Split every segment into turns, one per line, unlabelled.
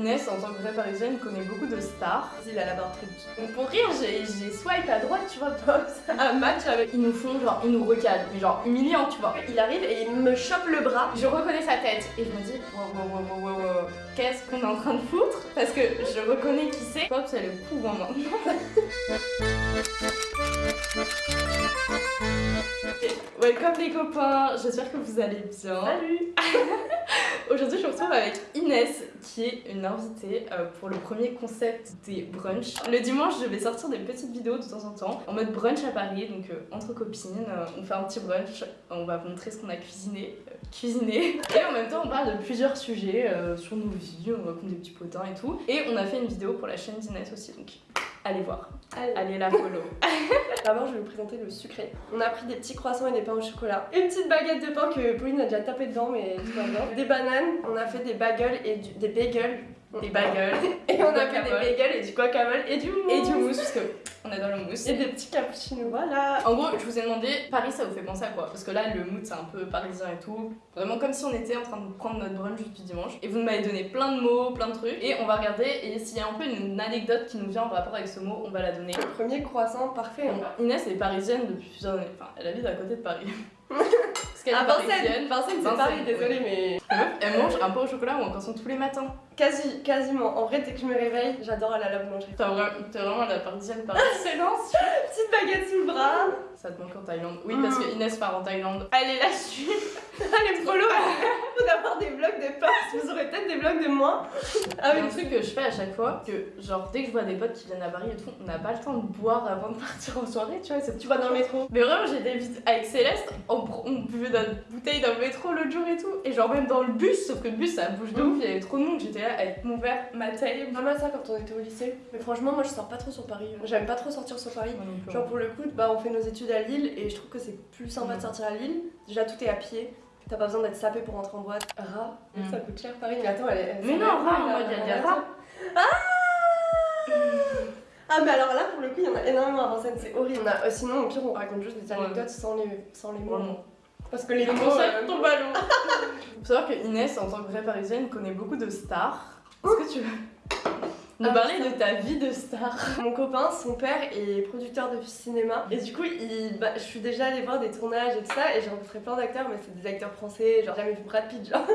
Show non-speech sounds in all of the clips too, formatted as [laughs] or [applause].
Inès, en tant que vraie parisienne, connaît beaucoup de stars.
Il a la barre très.
Donc pour rire, j'ai swipe à droite, tu vois, pas un match avec. Ils nous font genre, ils nous recadrent, mais genre humiliant, tu vois.
Il arrive et il me chope le bras.
Je reconnais sa tête et je me dis, wow, wow, wow, wow, wow, wow. qu'est-ce qu'on est en train de foutre? Parce que je reconnais qui c'est. Pop, c'est le coup en main. Welcome les copains, j'espère que vous allez bien.
Salut [laughs]
Aujourd'hui, je me retrouve avec Inès, qui est une invitée euh, pour le premier concept des brunchs. Le dimanche, je vais sortir des petites vidéos de temps en temps, en mode brunch à Paris, donc euh, entre copines, euh, on fait un petit brunch, on va vous montrer ce qu'on a cuisiné, euh, cuisiné, [laughs] et en même temps, on parle de plusieurs sujets euh, sur nos vies, on raconte des petits potins et tout. Et on a fait une vidéo pour la chaîne d'Inès aussi, donc allez voir,
Allez.
allez la follow. [laughs]
D'abord, je vais vous présenter le sucré. On a pris des petits croissants et des pains au chocolat. Une petite baguette de pain que Pauline a déjà tapé dedans, mais tout va bien. Des bananes. On a fait des bagels et du- des bagels.
Des bagels, [laughs]
Et on a fait des bagels et du guacamole et du mousse.
et du mousse, parce que on adore le mousse.
Et des petits cappuccinos. Voilà.
En gros, je vous ai demandé, Paris, ça vous fait penser à quoi? Parce que là, le mood, c'est un peu parisien et tout. Vraiment comme si on était en train de prendre notre brunch depuis dimanche. Et vous m'avez donné plein de mots, plein de trucs. Et on va regarder. Et s'il y a un peu une anecdote qui nous vient en rapport avec ce mot, on va la donner.
Le premier croissant parfait. hein.
Inès est parisienne depuis plusieurs années. Enfin, elle habite à côté de Paris. [laughs] Parce qu'elle est
À Vincennes.
parisienne.
Vincennes, c'est Paris, désolée, mais.
La meuf, Elle mange un pain au chocolat ou un croissant tous les matins.
Quasi, quasiment. En vrai, dès que je me réveille, j'adore aller à la boulangerie.
T'es vraiment la parisienne par [laughs] excellence.
Petite baguette sous le bras.
Ça te manque en Thaïlande. Oui, parce que Inès part en Thaïlande.
Allez, la suite. Allez, follow. Faut d'avoir des vlogs de potes. Vous aurez peut-être des vlogs de moi.
Ah oui, le truc que je fais à chaque fois, que genre dès que je vois des potes qui viennent à Paris et tout, on n'a pas le temps de boire avant de [laughs] partir en soirée, tu vois, c'est
Tu vas dans le métro.
Mais vraiment, j'ai des visites avec Céleste, on, pr- bouteille dans le métro l'autre jour et tout, et genre même dans le bus, sauf que le bus ça bouge de ouf, il y avait trop de monde, j'étais là avec mon verre, ma taille.
Pas mal ça quand on était au lycée. Mais franchement, moi je sors pas trop sur Paris. J'aime pas trop sortir sur Paris. Genre pour le coup, bah on fait nos études à Lille et je trouve que c'est plus sympa de
Mm.
sortir à Lille. Déjà tout est à pied. T'as pas besoin d'être sapé pour rentrer en boîte. Rat,
Mm.
ça coûte cher Paris. Mais attends, elle est.
Mais non,
la-
rat, en
la-
mode, il y a des rats.
Ah mais alors là pour le coup il y en a énormément à Vincennes, c'est horrible. On a- euh, sinon au pire on raconte juste des
Ouais.
anecdotes sans les, sans les mots. Parce que les
Le
mots... euh,
tombe à l'eau. [laughs] Faut savoir que Inès, en tant que vraie parisienne, connaît beaucoup de stars. Est-ce que tu veux nous
Ah,
parler de ta vie de star
Mon copain, son père est producteur de cinéma et du coup, il, bah, je suis déjà allée voir des tournages et tout ça et j'ai rencontré plein d'acteurs, mais c'est des acteurs français, genre jamais vu Brad Pitt, genre,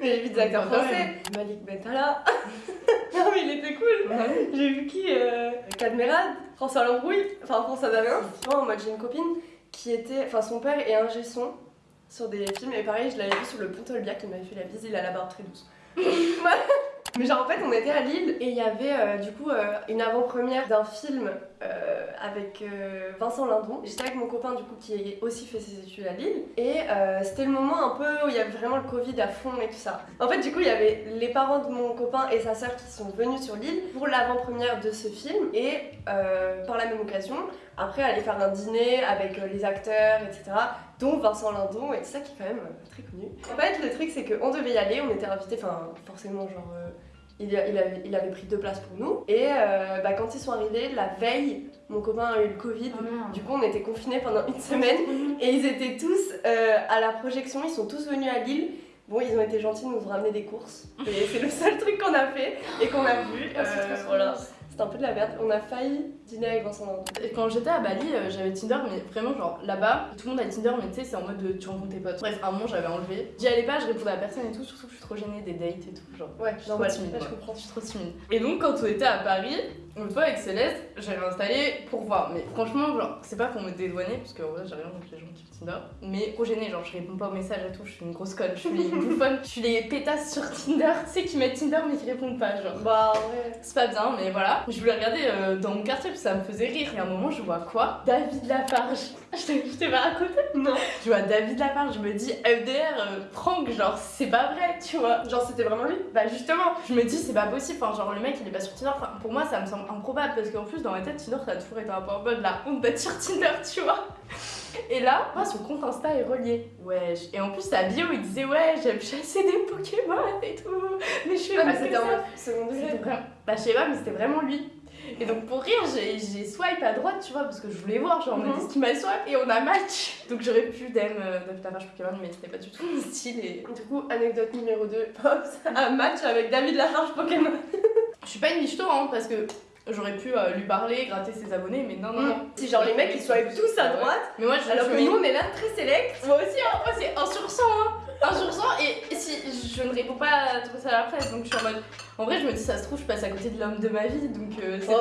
mais [laughs] j'ai vu des acteurs
Quand
français. Malik Bentala. [laughs] non mais il était cool. J'ai vu qui euh, Cadmerade, François Lambrouille, enfin François Damien. Moi, moi j'ai une copine qui était, enfin son père est ingé son sur des films et pareil, je l'avais vu sur le pont il m'avait fait la bise, il a la barbe très douce. [laughs] Mais genre en fait on était à Lille et il y avait euh, du coup euh, une avant-première d'un film euh, avec Vincent Lindon. J'étais avec mon copain du coup qui a aussi fait ses études à Lille et c'était le moment un peu où il y avait vraiment le Covid à fond et tout ça. En fait du coup il y avait les parents de mon copain et sa sœur qui sont venus sur l'île pour l'avant-première de ce film et par la même occasion après aller faire un dîner avec euh, les acteurs etc dont Vincent Lindon et tout ça qui est quand même euh, très connu. En fait le truc c'est qu'on devait y aller, on était invités, enfin forcément genre euh, il, avait, il avait pris deux places pour nous et euh, bah, quand ils sont arrivés la veille mon copain a eu le Covid
Ah,
du coup on était confinés pendant une semaine et ils étaient tous euh, à la projection, ils sont tous venus à Lille. Bon, ils ont été gentils de nous ramener des courses. Et c'est le seul truc qu'on a fait et qu'on a vu.
Ah, c'est
Euh, voilà. C'était un peu de la merde. On a failli dîner avec Vincent Lindon.
Et Quand j'étais à Bali, euh, j'avais Tinder, mais vraiment, genre là-bas, tout le monde a Tinder, mais tu sais, c'est en mode de tu rencontres tes potes. Bref, à un moment, j'avais enlevé. J'y allais pas, je répondais à personne et tout, surtout que je suis trop gênée des dates et tout. Genre,
Ouais,
je suis trop timide.
Ouais, je comprends.
Je suis trop timide. Et donc, quand on était à Paris, une fois avec Céleste, j'avais installé pour voir. Mais franchement, genre, c'est pas pour me dédouaner, parce que en vrai, j'ai rien contre les gens qui Tinder. Mais trop gênée, genre, je réponds pas aux messages et tout, je suis une grosse conne, je suis les bouffonnes, je suis les pétasses sur Tinder, tu sais, qui mettent Tinder mais qui répondent pas, genre.
Bah ouais.
C'est pas bien, mais voilà. Je voulais regarder euh, dans mon quartier que ça me faisait rire. Et à un moment, je vois quoi? David Lafarge. [laughs] Je t'ai pas raconté
Non.
Je vois David Lafarge, je me dis FDR, euh, Franck, genre c'est pas vrai, tu vois.
Genre c'était vraiment lui
Bah justement, je me dis c'est pas possible. Enfin, genre le mec il est pas sur Tinder. Enfin, pour moi, ça me semble improbable parce qu'en plus, dans ma tête, Tinder ça a toujours été un peu en mode la honte d'être sur Tinder, tu vois. Et là, moi, son compte Insta est relié. Ouais. Et en plus, sa bio, il disait ouais, j'aime chasser des Pokémon et tout. Mais je fais
Ah,
pas
mais c'était en mode second degré.
Bah je sais pas mais c'était vraiment lui. Et donc pour rire j'ai swipe à droite tu vois parce que je voulais voir genre on
Mhm.
a dit ce qu'il m'a swipe et on a match. Donc j'aurais pu DM David Lafarge Pokémon mais c'était pas du tout mon style et...
Du coup, anecdote numéro 2, [laughs] Pops, un match avec David Lafarge Pokémon.
pas une michto, hein, parce que j'aurais pu euh, lui parler, gratter ses abonnés, mais non, non, non.
Si genre les mecs ils swipe tous à
Ouais.
droite,
Mais moi, je
alors
je
que
mets-
nous on est là très select.
Moi aussi, hein, moi c'est 1 sur 100, hein. 1 sur 100, et si je ne réponds pas à tout ça après, donc je suis en mode. En vrai, je me dis, ça se trouve, je passe à côté de l'homme de ma vie, donc euh, c'est
Oh.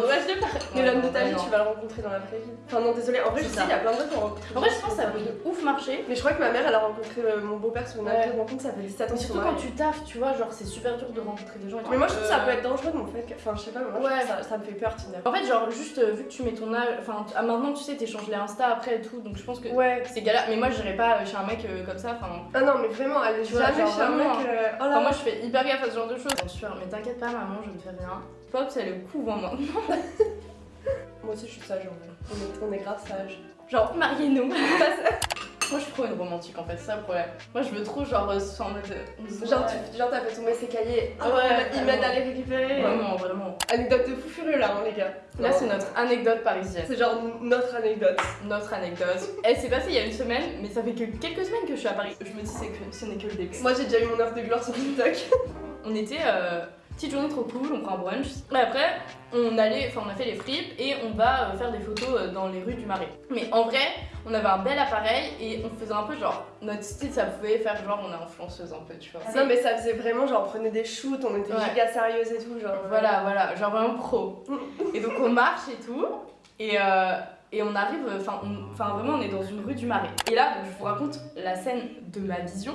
Mais l'homme de ta vie, tu vas le rencontrer dans la vraie vie. Enfin non, désolé, en vrai je sais, il y a plein de gens qui ont rencontré.
En vrai, je pense que ça peut de ouf marcher.
Mais je crois que ma mère elle a rencontré euh, mon beau-père sur une
Ouais.
de rencontre, ça fait 17 ans
surtout quand tu taffes, tu vois, genre c'est super dur de rencontrer des gens.
Mais moi je trouve que ça
Euh,
peut être dangereux mon fait. Enfin je sais pas, mais
Ouais.
ça, ça me fait peur Tinder.
En fait, genre, juste vu que tu mets ton âge. Enfin, ah, maintenant tu sais, t'échanges les Insta après et tout, donc je pense que
Ouais.
c'est galère. Mais moi, j'irais pas chez un mec comme ça, enfin.
Ah non mais vraiment, allez jamais chez un mec. euh, Oh
moi, je fais hyper gaffe à ce genre de choses. Bien sûr, mais t'inquiète pas, maman, je ne fais rien. Pops, elle est couvre en main. [laughs]
Moi aussi je suis sage en vrai. On est, on est grave sage. Genre,
Mariez-nous. [laughs] Moi, je suis trop une romantique en fait, c'est ça le problème. Moi, je veux trop, genre, euh, soit en mode. on se
genre, tu, genre t'as fait tomber ses cahiers. Ah
Ouais,
il m'aide
vraiment.
à les récupérer.
Vraiment, vraiment.
Anecdote de fou furieux là, hein, les gars.
Là, c'est notre anecdote parisienne.
C'est genre notre anecdote.
Notre anecdote. [laughs] Elle s'est passée il y a une semaine, mais ça fait que quelques semaines que je suis à Paris. Je me dis, c'est que ce n'est que le début.
Moi j'ai déjà eu mon heure de gloire sur TikTok.
On était euh, petite journée trop cool, on prend un brunch. Et après, on allait, enfin on a fait les fripes et on va euh, faire des photos euh, dans les rues du Marais. Mais en vrai, on avait un bel appareil et on faisait un peu genre notre style, ça pouvait faire genre on est influenceuse un peu, tu vois.
Non mais ça faisait vraiment genre on prenait des shoots, on était
Ouais.
giga sérieuses et tout genre. euh,
Voilà, voilà, genre vraiment pro. [laughs] Et donc on marche et tout, et, euh, et on arrive, enfin vraiment on est dans une rue du Marais. Et là, donc, je vous raconte la scène de ma vision.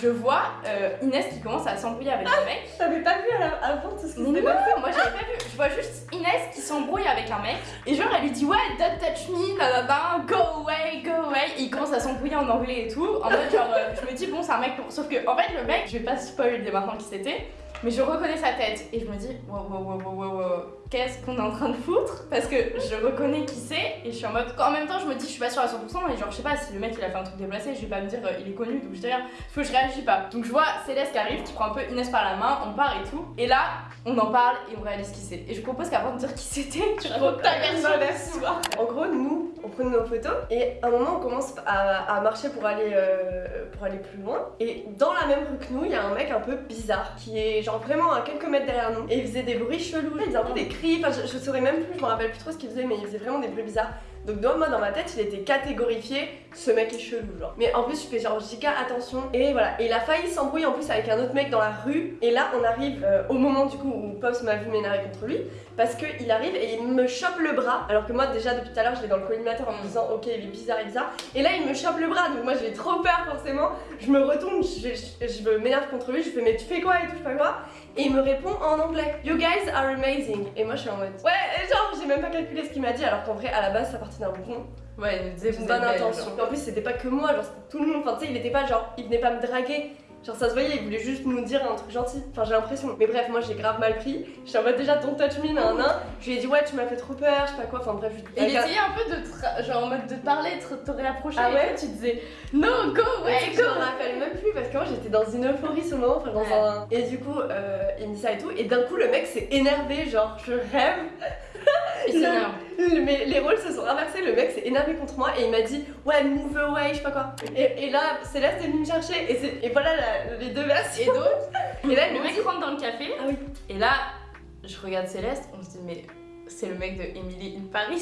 Je vois euh, Inès qui commence à s'embrouiller avec un mec.
T'avais pas vu avant tout ce qui
Non,
passé
moi j'avais pas vu. Je vois juste Inès qui s'embrouille avec un mec. Et genre elle lui dit ouais, don't touch me, nanana, go away, go away. Et il commence à s'embrouiller en anglais et tout. En mode genre, euh, je me dis bon, c'est un mec pour. Sauf que en fait, le mec, je vais pas spoil dès maintenant qui c'était. Mais je reconnais sa tête et je me dis wow wow wow wow wow, wow, qu'est-ce qu'on est en train de foutre Parce que je reconnais qui c'est et je suis en mode en même temps je me dis je suis pas sûre à 100% et genre je sais pas si le mec il a fait un truc déplacé je vais pas me dire euh, il est connu donc je dis rien faut que je réagis pas. Donc je vois Céleste qui arrive, qui prend un peu Inès par la main, on part et tout. Et là, on en parle et on réalise qui c'est. Et je propose qu'avant de dire qui c'était, tu racontes ta version.
En gros, nous, on prenait nos photos et à un moment, on commence à, à marcher pour aller, euh, pour aller plus loin. Et dans la même rue que nous, il y a un mec un peu bizarre qui est genre vraiment à quelques mètres derrière nous. Et il faisait des bruits chelous, il faisait un peu des cris. Enfin, je, saurais même plus, je me rappelle plus trop ce qu'il faisait, mais il faisait vraiment des bruits bizarres. Donc dans, moi dans ma tête il était catégorifié ce mec est chelou genre. Mais en plus je fais genre attention. Et voilà. Et il a failli s'embrouiller en plus avec un autre mec dans la rue. Et là on arrive euh, au moment du coup où Pops m'a vu m'énerver contre lui. Parce qu'il arrive et il me chope le bras. Alors que moi déjà depuis tout à l'heure je l'ai dans le collimateur en me disant ok il est bizarre est bizarre. Et là il me chope le bras. Donc moi j'ai trop peur forcément. Je me retourne je, je, m'énerve contre lui. Je fais mais tu fais quoi et tout je sais pas quoi. Et il me répond en anglais. You guys are amazing. Et moi je suis en mode ouais genre j'ai même pas calculé ce qu'il m'a dit alors qu'en vrai à la base ça partait d'un bon
Ouais, il nous disait
bonne
belle,
intention.
genre.
En plus, c'était pas que moi, genre c'était tout le monde. Enfin, tu sais, il était pas genre, il venait pas me draguer. Genre, ça se voyait, il voulait juste nous dire un truc gentil. Enfin, j'ai l'impression. Mais bref, moi j'ai grave mal pris. J'étais en mode déjà, don't touch me, nan nan. Je lui ai dit, ouais, tu m'as fait trop peur, je sais pas quoi. Enfin, bref, je
Et il essayait un peu de te ra- genre en mode de parler, de te réapprocher.
Ah
et
ouais
Tu disais no, go
Ouais,
away,
je
go
me rappelle même plus parce que moi j'étais dans une euphorie sur le moment, enfin dans
Ouais.
un... Et du coup, euh, il me dit ça et tout, et d'un coup le mec s'est énervé, genre je rêve, Mais les rôles se sont inversés, le mec s'est énervé contre moi et il m'a dit ouais move away, je sais pas quoi. Et, et là Céleste est venue me chercher et, et voilà la- les deux versions.
Et donc, [laughs]
Et là
le
me
mec rentre dans le café.
ah oui.
Et là, je regarde Céleste, on se dit mais c'est le mec de Emily in Paris.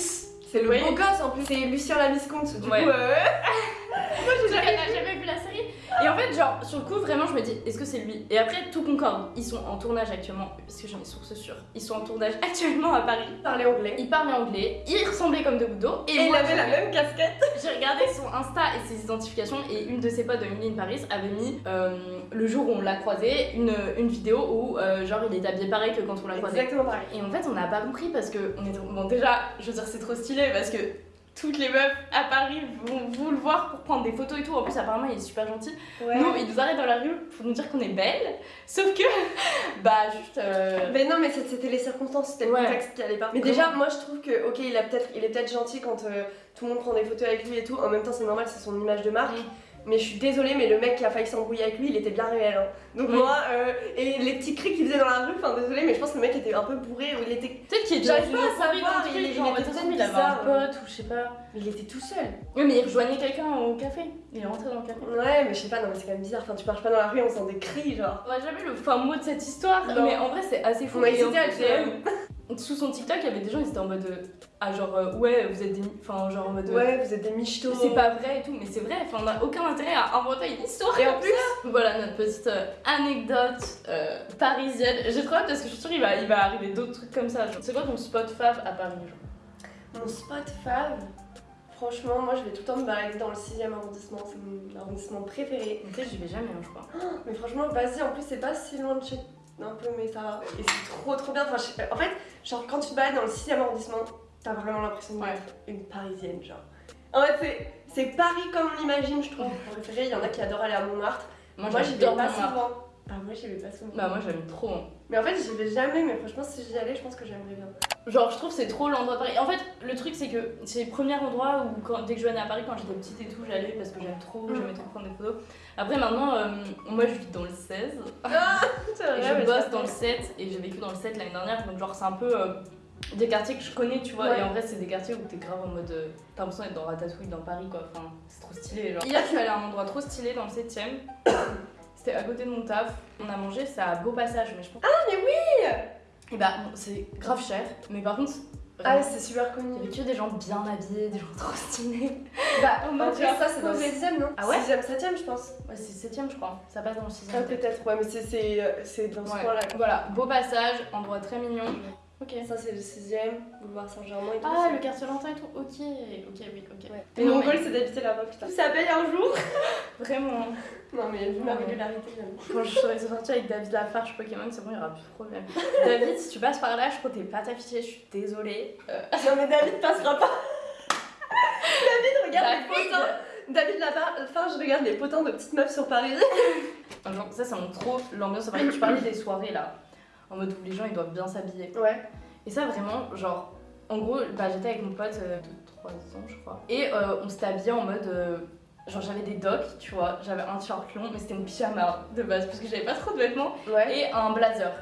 C'est le
Oui.
beau gosse en plus, c'est Lucien Lavisconte. Du
Ouais.
coup, euh, [laughs]
Moi j'ai jamais, jamais vu la série. Et en fait, genre, sur le coup, vraiment, je me dis, est-ce que c'est lui? Et après, tout concorde. Ils sont en tournage actuellement, parce que j'en ai source sûre. Ils sont en tournage [laughs] actuellement à Paris.
il parlait anglais.
Il parlait anglais, il ressemblait comme deux gouttes d'eau.
Et il
moi,
avait la
j'ai-
même casquette. [laughs]
J'ai regardé son Insta et ses identifications et une de ses potes de Emily in Paris avait mis euh, le jour où on l'a croisé une, une vidéo où euh, genre il est habillé pareil que quand on l'a croisé.
Exactement pareil.
Et en fait on n'a pas compris parce que on est bon déjà je veux dire c'est trop stylé parce que toutes les meufs à Paris vont, vont le voir pour prendre des photos et tout. En plus apparemment il est super gentil.
Ouais.
Nous il nous arrête dans la rue pour nous dire qu'on est belle. Sauf que [laughs] bah juste euh,
Mais non, mais c'est- c'était les circonstances, c'était le
Ouais.
contexte qui allait pas. Mais
Comment
déjà, moi je trouve que, ok, il, a peut-être, il est peut-être gentil quand euh, tout le monde prend des photos avec lui et tout. En même temps, c'est normal, c'est son image de marque.
Mm.
Mais je suis désolée, mais le mec qui a failli s'embrouiller avec lui, il était bien réel. hein. Donc
Oui.
moi, euh, et les petits cris qu'il faisait dans la rue, enfin désolée, mais je pense que le mec était un peu bourré ou il était.
Peut-être qu'il était
J'arrive pas à savoir, il- il
genre,
était
peut-être il avait un
bizarre.
pote ou je sais pas.
Mais il était tout seul.
Oui, mais il rejoignait quelqu'un au café. Il est rentré dans le café.
Ouais, mais je sais pas, non, mais c'est quand même bizarre. Enfin, tu marches pas dans la rue, on sent des cris, genre.
On a jamais le fin mot de cette histoire,
Non.
mais en vrai c'est assez fou.
On a hésité à le
Sous son TikTok, il y avait des gens, ils étaient en mode. euh, Ah, genre, euh, ouais, vous êtes des. Enfin, genre en mode. euh,
Ouais, vous êtes des michtos.
C'est pas vrai et tout, mais c'est vrai, enfin, on n'a aucun intérêt à inventer une histoire.
Et en plus,
ça. Voilà notre petite anecdote parisienne. J'ai trop hâte parce que je suis sûre qu'il va, il va arriver d'autres trucs comme ça. C'est quoi ton spot fav à Paris genre?
Mon spot fav, franchement, moi je vais tout le temps me balader dans le 6ème arrondissement. C'est mon arrondissement préféré.
En fait, j'y vais jamais, hein, je crois.
Mais franchement, vas-y, en plus, c'est pas si loin de chez. Un peu, mais ça va. Et c'est trop trop bien. Enfin, je sais pas. En fait, genre, quand tu te balades dans le 6ème arrondissement, t'as vraiment l'impression
Ouais.
d'être une parisienne, genre. En fait, c'est- Paris comme on l'imagine, je trouve. Préféré, il y en a qui adorent aller à Montmartre.
Moi,
Moi, j'y vais pas souvent. Bah, moi, j'y vais pas souvent.
Bah, moi j'aime trop. hein.
Mais en fait, j'y vais jamais, mais franchement, si j'y allais, je pense que j'aimerais bien.
Genre, je trouve que c'est trop l'endroit de Paris. En fait, le truc, c'est que c'est le premier endroit où, quand, dès que je venais à Paris, quand j'étais petite et tout, j'allais parce que j'aime trop,
Mm.
j'aimais trop prendre des photos. Après, maintenant, euh, moi je vis dans le 16
C'est [laughs]
et
vrai, mais
je bosse dans le
fait-
7 et j'ai vécu dans le 7 l'année dernière, donc, genre, c'est un peu euh, des quartiers que je connais, tu vois.
Ouais.
Et en vrai, c'est des quartiers où t'es grave en mode. euh, T'as l'impression d'être dans Ratatouille dans Paris, quoi. Enfin, c'est trop stylé. Genre. Hier, je suis allée à un endroit trop stylé dans le 7ème. C'était à côté de mon taf. On a mangé, c'est à Beau Passage, mais je pense.
Ah, mais oui
Et bah, bon, c'est grave cher, mais par contre.
Ah, c'est super
Il y
connu.
avait que des gens bien habillés, des gens [laughs] trop stylés.
Bah,
En
en vrai, ça, c'est dans le
posé.
6ème, non
Ah ouais
6ème, 7ème, je pense.
Ouais, c'est 7ème, je crois. Ça passe dans le 6
Ah, peut-être, ouais, mais c'est- euh, dans ce
Ouais.
coin-là.
Voilà, beau passage, endroit très mignon. Ok.
Ça, c'est le 6ème, boulevard Saint-Germain et tout.
Ah, le quartier Lentin et tout. Ok, ok, oui, ok.
Ouais.
Mais
mon goal, c'est d'habiter là-bas, putain. Ça paye un jour [laughs]
Vraiment.
Non, mais vu ma régularité, j'aime.
Quand je serai sortie avec David Lafarge Pokémon, c'est bon, il y aura plus de problème. [laughs] David, si tu passes par là, je crois que t'es pas affiché, je suis désolée. Euh,
Non, mais David passera pas. [laughs] David, regarde les potins. David, enfin, je regarde les potins de petites meufs sur Paris. [laughs]
Genre, ça, ça montre trop l'ambiance. à Paris. tu parlais des soirées là, en mode où les gens ils doivent bien s'habiller.
Ouais.
Et ça, vraiment, genre, en gros, bah, j'étais avec mon pote euh, de 3 ans, je crois. Et euh, on s'était habillés en mode. Genre, j'avais des docks, tu vois, j'avais un t-shirt long, mais c'était mon pyjama de base, parce que j'avais pas trop de vêtements,
Ouais.
et un blazer.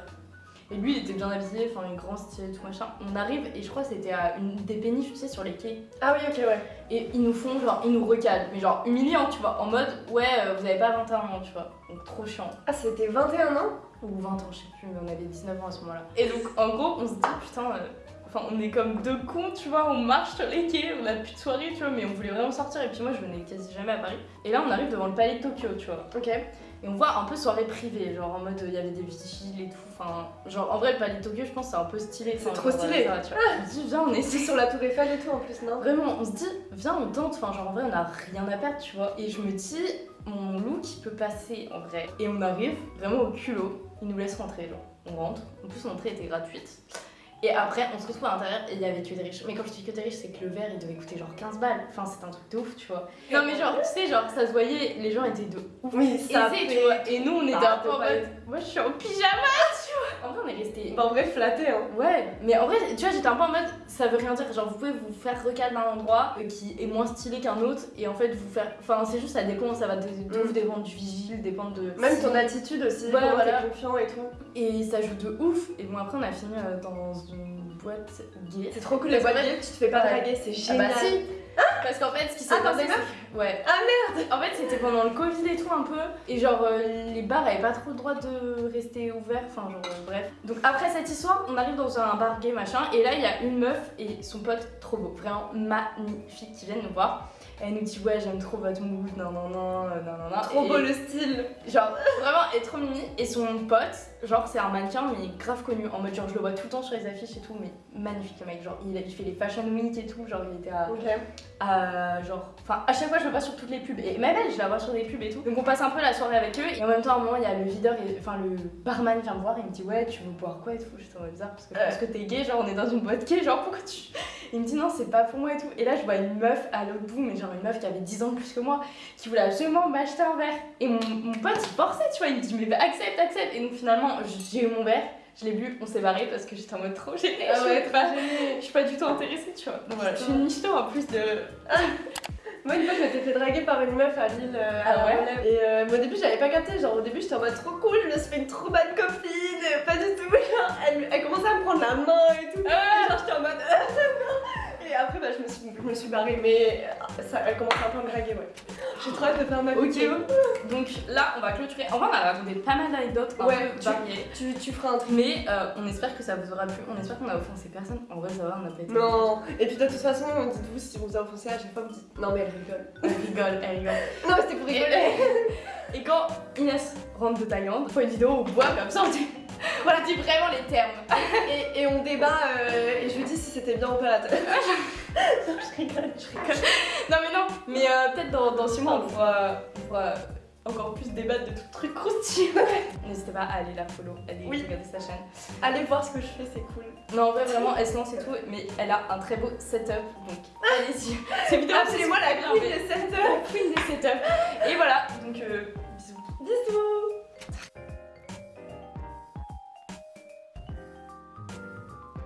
Et lui, il était bien habillé, enfin, un grand style, tout machin. On arrive, et je crois que c'était à une des péniches, tu sais, sur les quais.
Ah oui, ok, ouais.
Et ils nous font, genre, ils nous recalent, mais genre humiliant, tu vois, en mode, ouais, euh, vous avez pas 21 ans, tu vois. Donc, trop chiant.
Ah, c'était 21 ans?
Ou 20 ans, je sais plus, mais on avait 19 ans à ce moment-là. Et donc, en gros, on se dit, putain, euh, enfin, on est comme deux cons, tu vois, on marche sur les quais, on a plus de soirée, tu vois, mais on voulait vraiment sortir. Et puis moi, je venais quasi jamais à Paris. Et là, on arrive devant le palais de Tokyo, tu vois.
Ok.
Et on voit un peu soirée privée, genre en mode, il y avait des vigiles et tout. Enfin, genre, en vrai, le palais de Tokyo, je pense, c'est un peu stylé.
C'est trop stylé.
ça, tu vois. On se dit, viens, on essaie.
sur la Tour Eiffel et tout en plus, non?
Vraiment, on se dit, viens, on tente. Enfin, genre, en vrai, on a rien à perdre, tu vois. Et je me dis, mon look, il peut passer en vrai. Et on arrive vraiment au culot. Ils nous laissent rentrer, genre. On rentre. En plus, l'entrée était gratuite. Et après, on se retrouve à l'intérieur et il y avait que des riches. Mais quand je dis que des riches, c'est que le verre, il devait coûter genre 15 balles. Enfin, c'était un truc de ouf, tu vois. Non, mais genre, tu sais, genre, ça se voyait, les gens étaient de ouf.
Oui, ça
tu vois. Et nous, on était un peu en
fait
mode, moi, je suis en pyjama, tu vois. En vrai, on est resté
Bah, en vrai, flatté, hein.
Ouais, mais en vrai, tu vois, j'étais un peu en mode, ça veut rien dire. Genre, vous pouvez vous faire recal d'un endroit qui est moins stylé qu'un autre, et en fait, vous faire. Enfin, c'est juste, ça dépend, ça va de,
Mm.
dépendre du vigile, dépendre de.
Même ton attitude aussi,
voilà.
t'es confiant et tout.
Et ça joue de ouf. Et bon, après, on a fini euh, dans une boîte gay.
C'est trop cool les boîtes gays, tu te fais pas draguer, c'est
Ah
génial.
bah si Parce qu'en fait, ce qui s'est
Ah,
passé, Ouais.
Ah
merde En fait, c'était pendant le Covid et tout un peu. Et genre, euh, les bars avaient pas trop le droit de rester ouverts. Enfin, genre, euh, bref. Donc, après cette histoire, on arrive dans un bar gay machin. Et là, il y a une meuf et son pote trop beau, vraiment magnifique, qui viennent nous voir. Et elle nous dit, ouais, j'aime trop votre mood, non, non, non, euh, non, non, non.
Trop
Et-
beau le style.
Genre, vraiment, elle est trop mimi. Et son pote, genre, c'est un mannequin, mais grave connu. En mode, genre, je le vois tout le temps sur les affiches et tout, mais magnifique le mec. Genre, il, il fait les Fashion Week et tout. Genre, il était à.
Ok.
à, genre. Enfin, à chaque fois, je le vois sur toutes les pubs. Et même elle, je la vois sur des pubs et tout. Donc, on passe un peu la soirée avec eux. Et en même temps, à un moment, il y a le videur, et- enfin, le barman vient me voir. Il me dit, ouais, tu veux boire quoi et tout. J'étais en mode bizarre parce que je pense que t'es gay. Genre, on est dans une boîte gay. Genre, pourquoi tu. Il me dit, non, c'est pas pour moi et tout. Et là, je vois une meuf à l'autre bout, mais genre une meuf qui avait 10 ans de plus que moi, qui voulait absolument m'acheter un verre. Et mon, mon pote, il forçait, tu vois. Il me dit, mais bah, accepte, accepte. Et donc, finalement, j'ai eu mon verre. Je l'ai bu, on s'est barré parce que j'étais en mode trop gênée.
Ah
je,
ouais,
suis pas, je suis pas du tout intéressée, tu vois. Donc voilà, je suis une michto en plus de. [laughs]
Moi, une fois, je m'étais fait draguer par une meuf à Lille. euh,
Ah
à
ouais.
Et euh, mais au début, j'avais pas capté. Genre, au début, j'étais en mode trop cool, je me suis fait une trop bonne copine. Pas du tout. [laughs] Genre, elle, elle commençait à me prendre la main et tout.
Ah.
Et genre, Je me suis, barrée. Mais ça, elle commençait un peu à me draguer, ouais. J'ai trop hâte de faire ma vidéo.
Donc là, on va clôturer. En vrai, on a raconté pas mal d'anecdotes un
Ouais,
peu variées.
Tu, tu feras un truc.
Mais euh, on espère que ça vous aura plu. On espère qu'on a offensé personne. En vrai, ça va, on a pas été.
Non. Et puis, de toute façon, dites-vous si on vous a offensé à chaque fois, vous dites. Non, mais elle rigole.
Elle rigole, elle rigole. [laughs]
Non, mais c'était pour rigoler. [laughs]
et quand Inès rentre de Thaïlande, on fait une vidéo où on boit comme ça, on dit. [laughs] Voilà, dis vraiment les termes.
Et, et on débat euh, si c'était bien ou pas la tête. non, je rigole, je rigole.
Non, mais non, mais euh, peut-être dans, dans 6 mois, on pourra, on pourra encore plus débattre de tout truc croustillant. [laughs] N'hésitez pas à aller la follow, aller
Oui.
regarder sa chaîne.
Allez voir ce que je fais, c'est cool.
Non, en vrai, vraiment, elle se lance et tout, mais elle a un très beau setup, donc allez-y. Ces vidéos,
Appelez-moi la
c'est
queen des 7
bien, la queen des setups. Et voilà, donc euh,